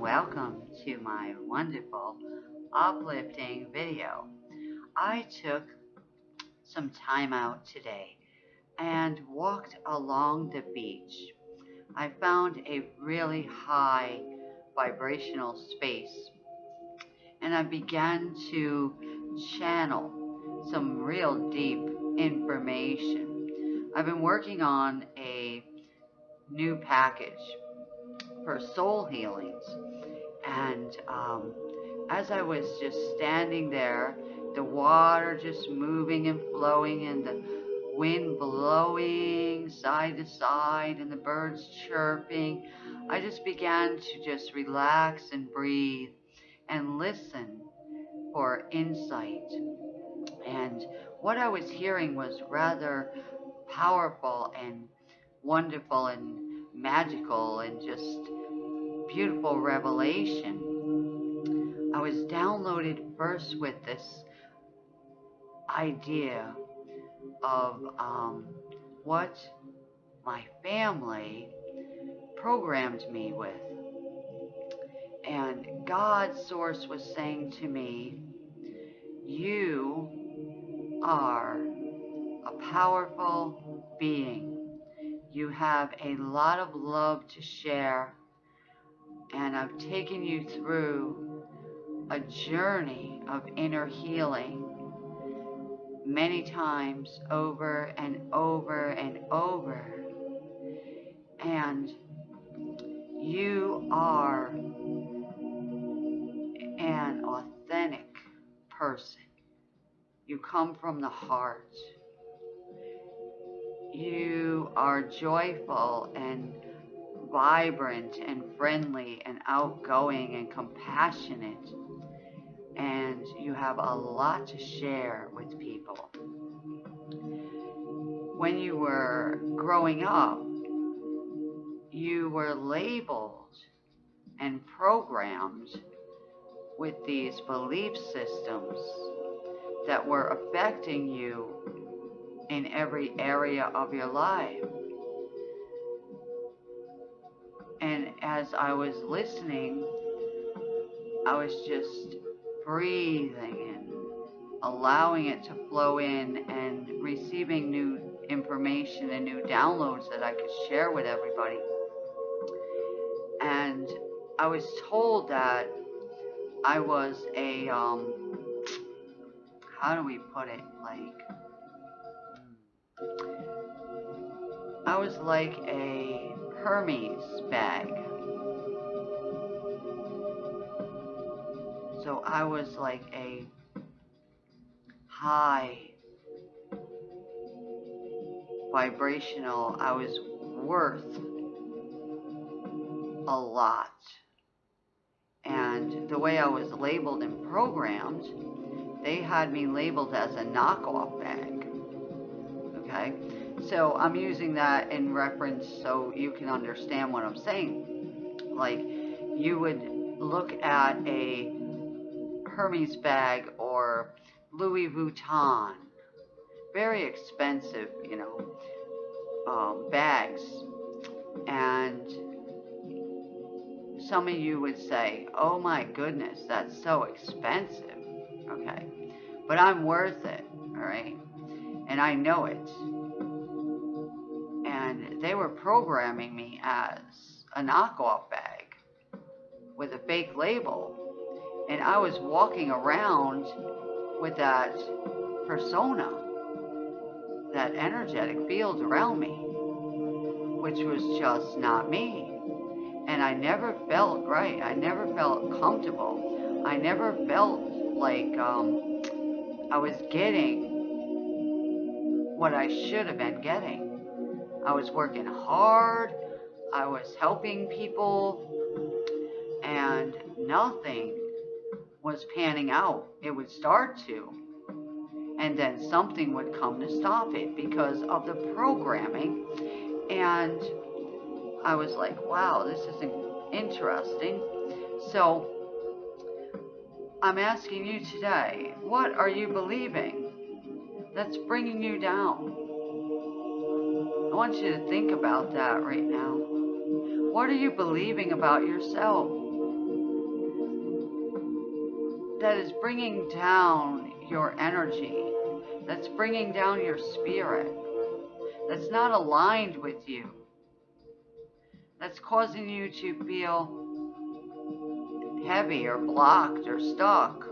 Welcome to my wonderful uplifting video. I took some time out today and walked along the beach. I found a really high vibrational space and I began to channel some real deep information. I've been working on a new package for soul healings and um, as I was just standing there, the water just moving and flowing and the wind blowing side to side and the birds chirping, I just began to just relax and breathe and listen for insight. And what I was hearing was rather powerful and wonderful and magical and just beautiful revelation. I was downloaded first with this idea of um, what my family programmed me with. And God's source was saying to me, You are a powerful being. You have a lot of love to share. And I've taken you through a journey of inner healing many times over and over and over. And you are an authentic person. You come from the heart. You are joyful and vibrant and friendly and outgoing and compassionate and you have a lot to share with people. When you were growing up, you were labeled and programmed with these belief systems that were affecting you in every area of your life. And as I was listening, I was just breathing and allowing it to flow in and receiving new information and new downloads that I could share with everybody. And I was told that I was a, um, how do we put it? Like, I was like a Hermes bag. So I was like a high vibrational, I was worth a lot. And the way I was labeled and programmed, they had me labeled as a knockoff bag. Okay? So I'm using that in reference so you can understand what I'm saying. Like, you would look at a Hermes bag or Louis Vuitton. Very expensive, you know, um, bags. And some of you would say, oh my goodness, that's so expensive. Okay. But I'm worth it, all right? And I know it. They were programming me as a knockoff bag with a fake label and I was walking around with that persona, that energetic field around me, which was just not me. And I never felt right. I never felt comfortable. I never felt like um, I was getting what I should have been getting. I was working hard. I was helping people. And nothing was panning out. It would start to. And then something would come to stop it because of the programming. And I was like, wow, this is interesting. So I'm asking you today, what are you believing that's bringing you down? Want you to think about that right now. What are you believing about yourself? that is bringing down your energy, that's bringing down your spirit, that's not aligned with you, that's causing you to feel heavy or blocked or stuck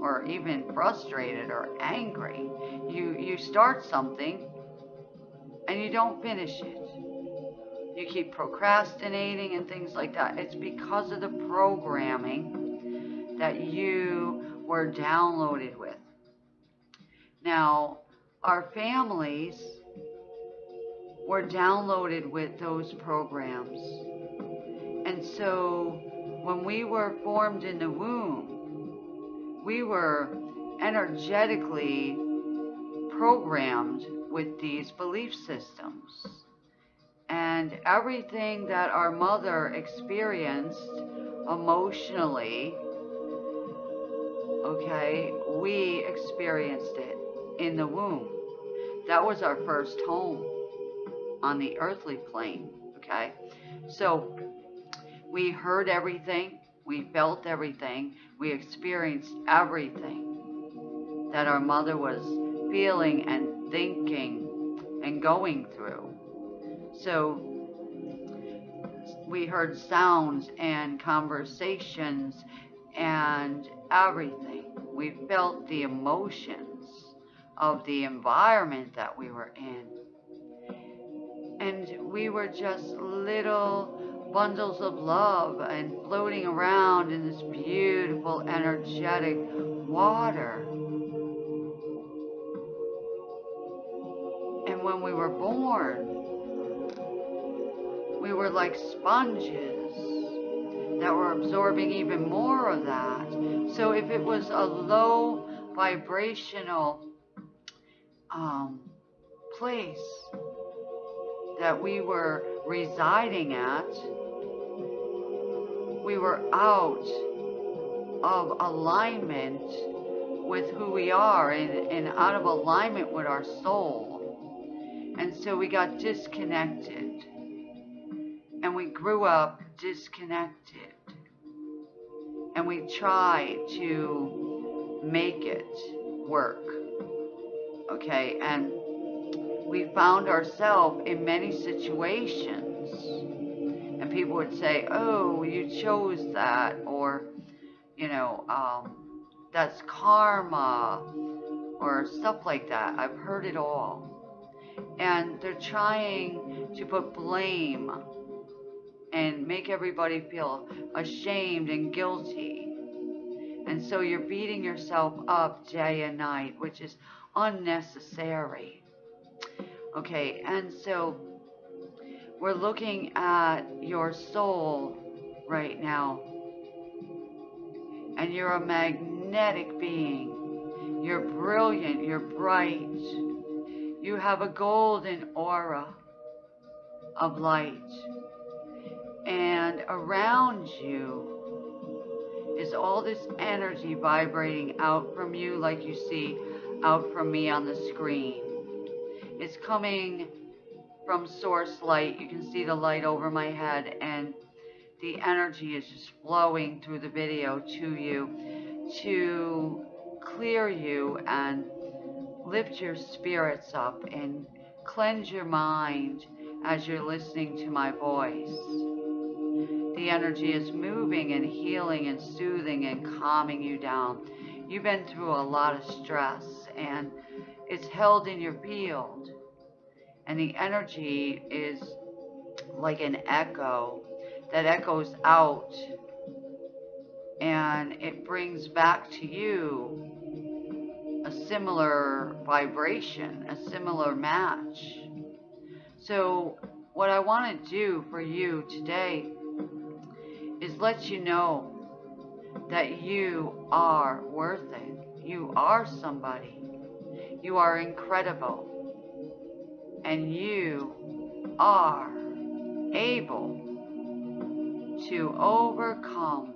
or even frustrated or angry. You you start something and you don't finish it. You keep procrastinating and things like that. It's because of the programming that you were downloaded with. Now, our families were downloaded with those programs. And so when we were formed in the womb, we were energetically programmed with these belief systems. And everything that our mother experienced emotionally, okay, we experienced it in the womb. That was our first home on the earthly plane, okay? So we heard everything, we felt everything, we experienced everything that our mother was feeling and thinking and going through. So we heard sounds and conversations and everything. We felt the emotions of the environment that we were in. And we were just little bundles of love and floating around in this beautiful, energetic water. We were born, we were like sponges that were absorbing even more of that. So if it was a low vibrational um, place that we were residing at, we were out of alignment with who we are and, and out of alignment with our soul. And so we got disconnected. And we grew up disconnected. And we tried to make it work. Okay, and we found ourselves in many situations and people would say, "Oh, you chose that," or, you know, um, "That's karma," or stuff like that. I've heard it all, and they're trying to put blame and make everybody feel ashamed and guilty. And so you're beating yourself up day and night, which is unnecessary. Okay, and so we're looking at your soul right now. And you're a magnetic being. You're brilliant. You're bright. You have a golden aura of light. And around you is all this energy vibrating out from you, like you see out from me on the screen. It's coming from source light. You can see the light over my head and the energy is just flowing through the video to you to clear you and lift your spirits up and cleanse your mind as you're listening to my voice. The energy is moving and healing and soothing and calming you down. You've been through a lot of stress and it's held in your field and the energy is like an echo that echoes out and it brings back to you a similar vibration, a similar match. So, what I want to do for you today is let you know that you are worth it. You are somebody. You are incredible and you are able to overcome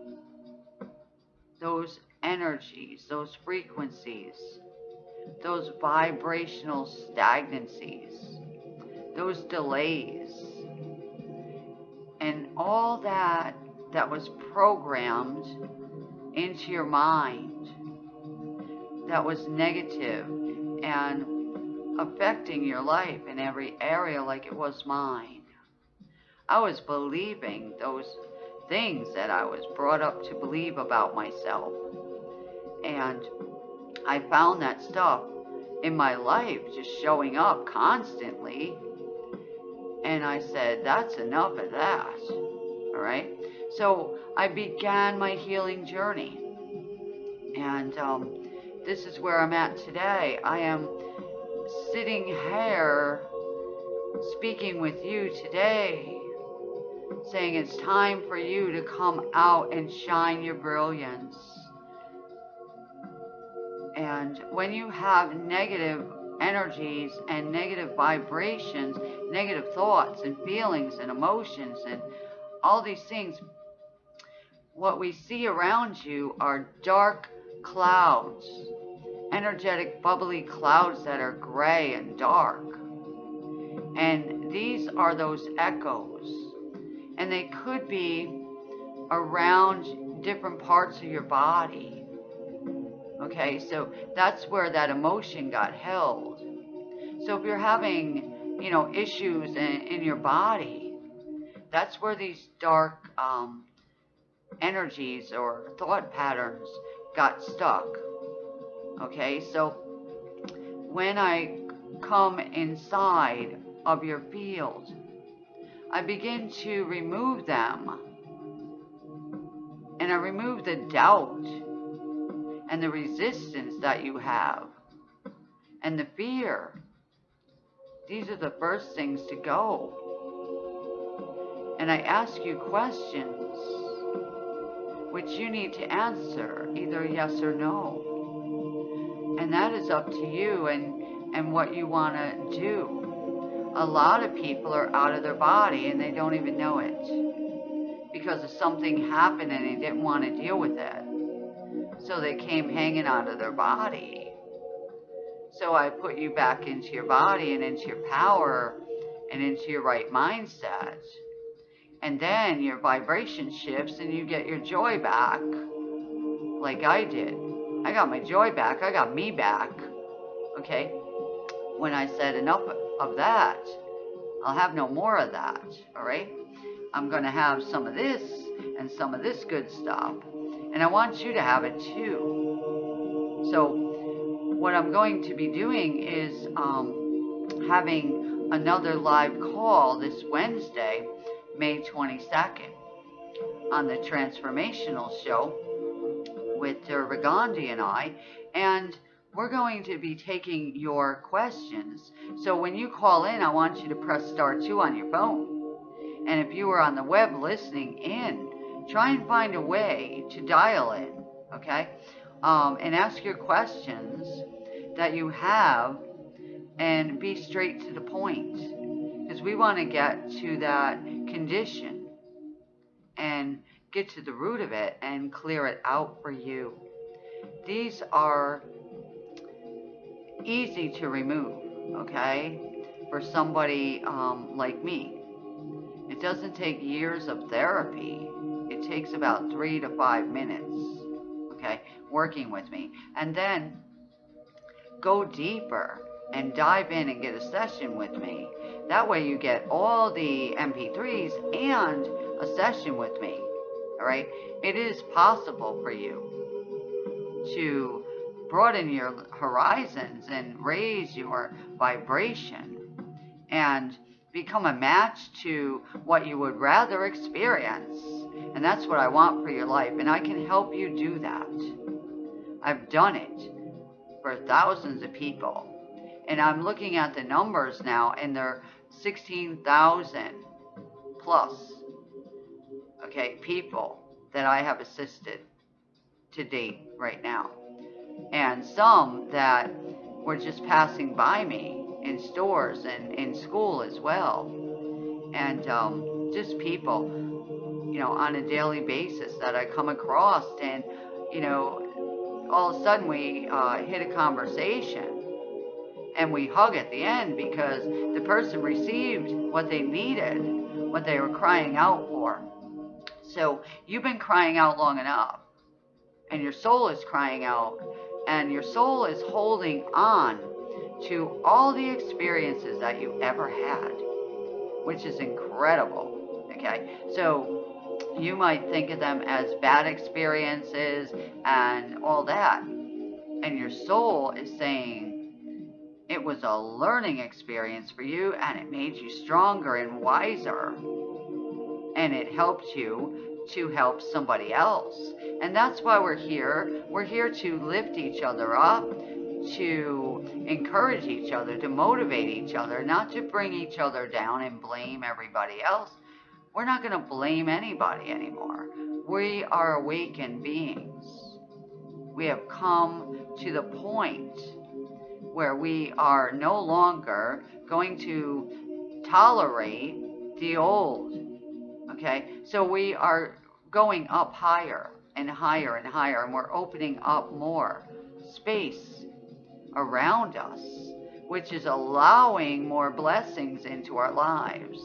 those energies, those frequencies, those vibrational stagnancies, those delays, and all that that was programmed into your mind that was negative and affecting your life in every area like it was mine. I was believing those things that I was brought up to believe about myself. And I found that stuff in my life just showing up constantly. And I said, that's enough of that. All right. So I began my healing journey. And um, this is where I'm at today. I am sitting here speaking with you today, saying it's time for you to come out and shine your brilliance. And when you have negative energies and negative vibrations, negative thoughts and feelings and emotions and all these things, what we see around you are dark clouds, energetic, bubbly clouds that are gray and dark. And these are those echoes. And they could be around different parts of your body. Okay, so that's where that emotion got held. So if you're having, you know, issues in, in your body, that's where these dark um, energies or thought patterns got stuck. Okay, so when I come inside of your field, I begin to remove them. And I remove the doubt and the resistance that you have and the fear. These are the first things to go. And I ask you questions which you need to answer either yes or no. And that is up to you and, and what you want to do. A lot of people are out of their body and they don't even know it because of something happened and they didn't want to deal with it. So they came hanging out of their body. So I put you back into your body and into your power and into your right mindset. And then your vibration shifts and you get your joy back, like I did. I got my joy back. I got me back. Okay? When I said enough of that, I'll have no more of that. All right? I'm going to have some of this and some of this good stuff. And I want you to have it too. So, what I'm going to be doing is um, having another live call this Wednesday May 22nd on the Transformational Show with Gandhi and I. And we're going to be taking your questions. So when you call in, I want you to press star 2 on your phone. And if you are on the web listening in, try and find a way to dial in, okay? Um, and ask your questions that you have and be straight to the point. Because we want to get to that condition and get to the root of it and clear it out for you. These are easy to remove, okay, for somebody um, like me. It doesn't take years of therapy. It takes about three to five minutes, okay, working with me. And then go deeper and dive in and get a session with me that way you get all the MP3s and a session with me. All right. It is possible for you to broaden your horizons and raise your vibration and become a match to what you would rather experience. And that's what I want for your life. And I can help you do that. I've done it for thousands of people. And I'm looking at the numbers now, and they're 16,000 plus, okay, people that I have assisted to date right now. And some that were just passing by me in stores and in school as well. And um, just people, you know, on a daily basis that I come across. And, you know, all of a sudden we uh, hit a conversation and we hug at the end because the person received what they needed, what they were crying out for. So you've been crying out long enough. and your soul is crying out, and your soul is holding on to all the experiences that you ever had, which is incredible. Okay, so you might think of them as bad experiences and all that, and your soul is saying, it was a learning experience for you and it made you stronger and wiser. And it helped you to help somebody else. And that's why we're here. We're here to lift each other up, to encourage each other, to motivate each other, not to bring each other down and blame everybody else. We're not going to blame anybody anymore. We are awakened beings. We have come to the point where we are no longer going to tolerate the old. Okay? So we are going up higher and higher and higher, and we're opening up more space around us, which is allowing more blessings into our lives.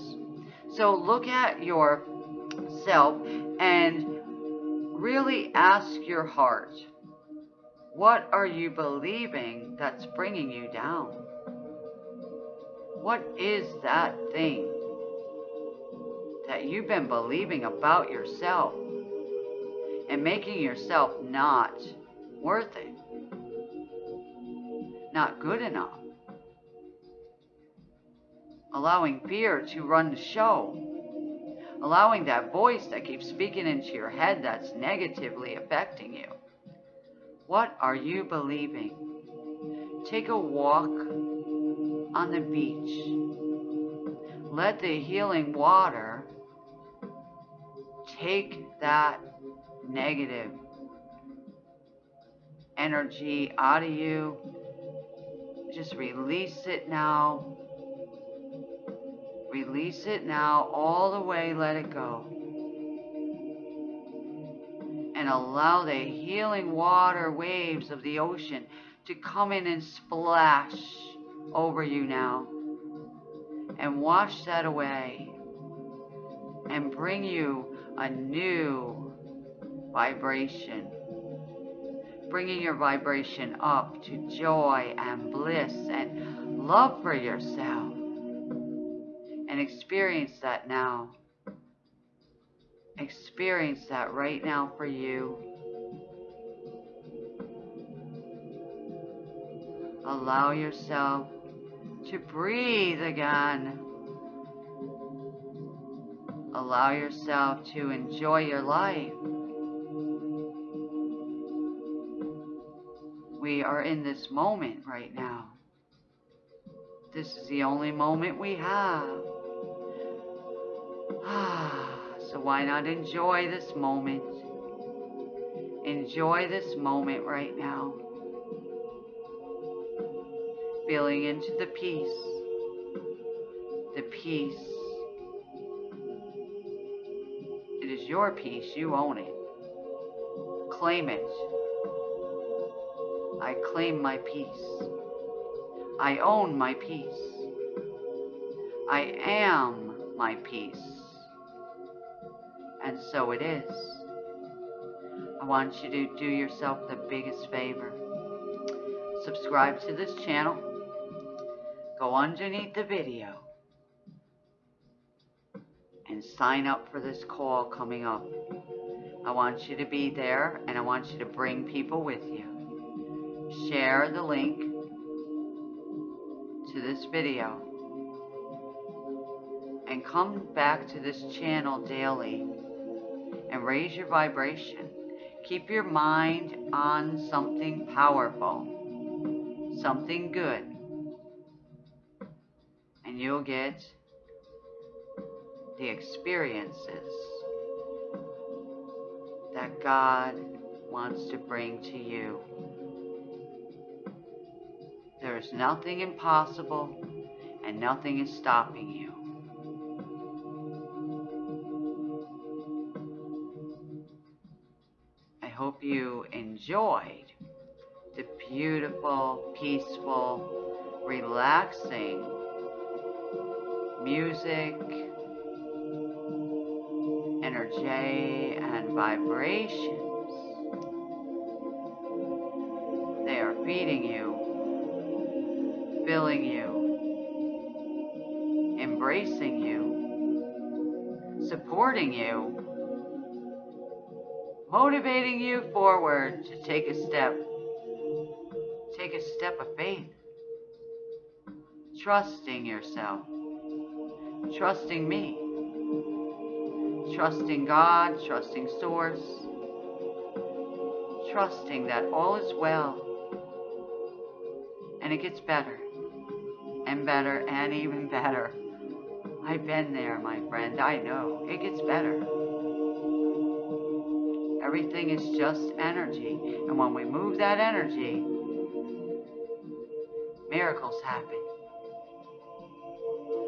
So look at yourself and really ask your heart what are you believing that's bringing you down? What is that thing that you've been believing about yourself and making yourself not worth it? Not good enough? Allowing fear to run the show allowing that voice that keeps speaking into your head that's negatively affecting you. What are you believing? Take a walk on the beach. Let the healing water take that negative energy out of you. Just release it now. Release it now, all the way, let it go and allow the healing water waves of the ocean to come in and splash over you now and wash that away and bring you a new vibration. Bringing your vibration up to joy and bliss and love for yourself. And experience that now. Experience that right now for you. Allow yourself to breathe again. Allow yourself to enjoy your life. We are in this moment right now. This is the only moment we have. Ah. So why not enjoy this moment? Enjoy this moment right now. Feeling into the peace. The peace. It is your peace. You own it. Claim it. I claim my peace. I own my peace. I am my peace and so it is. I want you to do yourself the biggest favor. Subscribe to this channel. Go underneath the video and sign up for this call coming up. I want you to be there and I want you to bring people with you. Share the link to this video and come back to this channel daily and raise your vibration. Keep your mind on something powerful, something good, and you'll get the experiences that God wants to bring to you. There is nothing impossible and nothing is stopping you. I hope you enjoyed the beautiful, peaceful, relaxing music, energy, and vibrations supporting you, motivating you forward to take a step, take a step of faith, trusting yourself, trusting me, trusting God, trusting Source, trusting that all is well. And it gets better and better and even better. I've been there, my friend. I know. It gets better. Everything is just energy. And when we move that energy, miracles happen.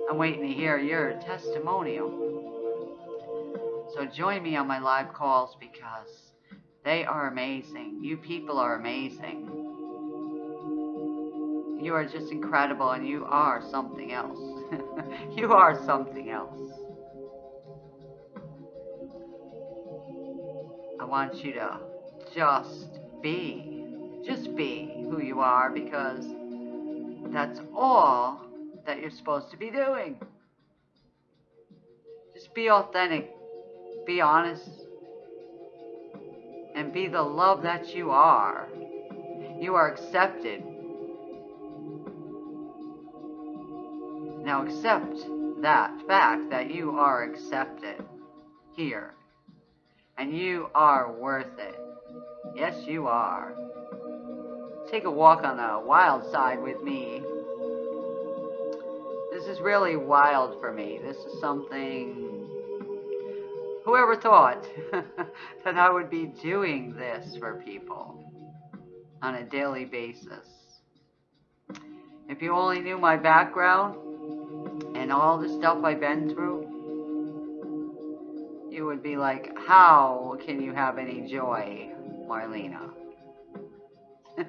I'm waiting to hear your testimonial. So join me on my live calls because they are amazing. You people are amazing. You are just incredible and you are something else. you are something else. I want you to just be, just be who you are because that's all that you're supposed to be doing. Just be authentic be honest, and be the love that you are. You are accepted. Now accept that fact that you are accepted here. And you are worth it. Yes, you are. Take a walk on the wild side with me. This is really wild for me. This is something Whoever thought that I would be doing this for people on a daily basis? If you only knew my background and all the stuff I've been through, you would be like, how can you have any joy, Marlena?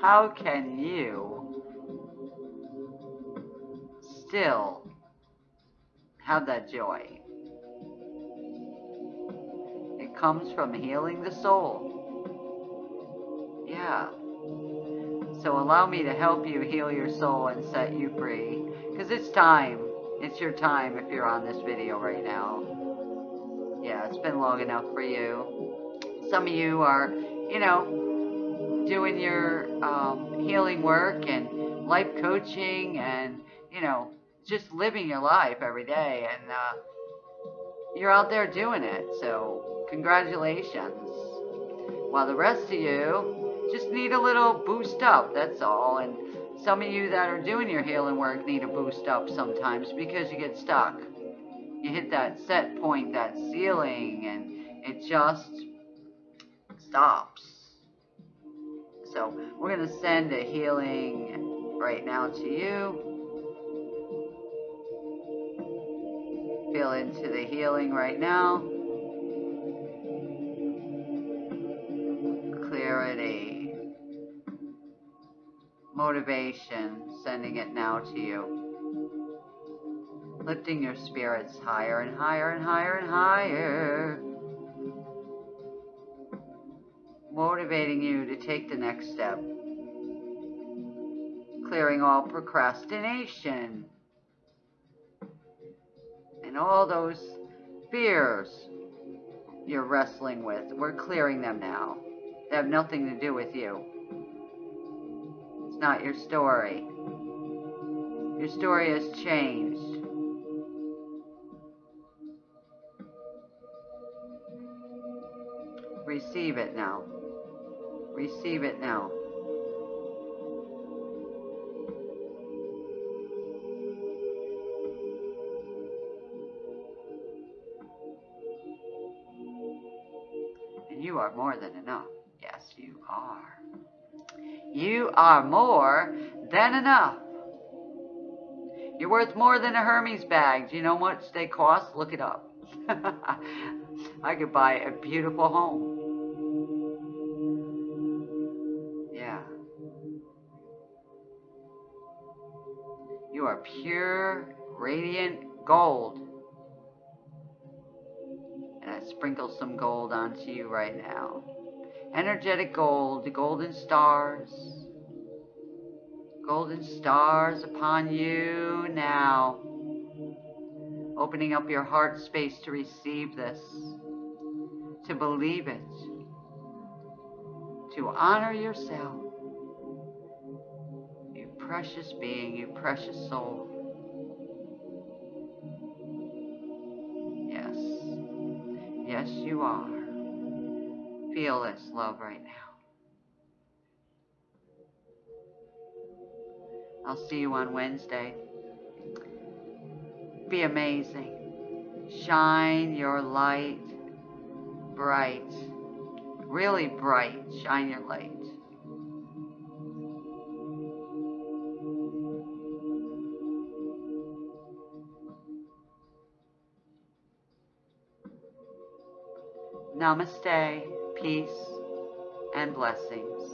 how can you still have that joy? It comes from healing the soul. Yeah. So allow me to help you heal your soul and set you free. Because it's time. It's your time if you're on this video right now. Yeah, it's been long enough for you. Some of you are, you know, doing your um, healing work and life coaching and, you know, just living your life every day. And uh, you're out there doing it. So Congratulations. While the rest of you just need a little boost up, that's all. And some of you that are doing your healing work need a boost up sometimes because you get stuck. You hit that set point, that ceiling, and it just stops. So we're going to send a healing right now to you. Feel into the healing right now. clarity, motivation, sending it now to you. Lifting your spirits higher and higher and higher and higher. Motivating you to take the next step. Clearing all procrastination and all those fears you're wrestling with. We're clearing them now. They have nothing to do with you. It's not your story. Your story has changed. Receive it now. Receive it now. And you are more than enough. Yes, you are. You are more than enough. You're worth more than a Hermes bag. Do you know much they cost? Look it up. I could buy a beautiful home. Yeah. You are pure, radiant gold. And I sprinkle some gold onto you right now energetic gold, the golden stars. Golden stars upon you now. Opening up your heart space to receive this, to believe it, to honor yourself. You precious being, you precious soul. Yes. Yes, you are. Feel this love right now. I'll see you on Wednesday. Be amazing. Shine your light bright. Really bright. Shine your light. Namaste, peace, and blessings.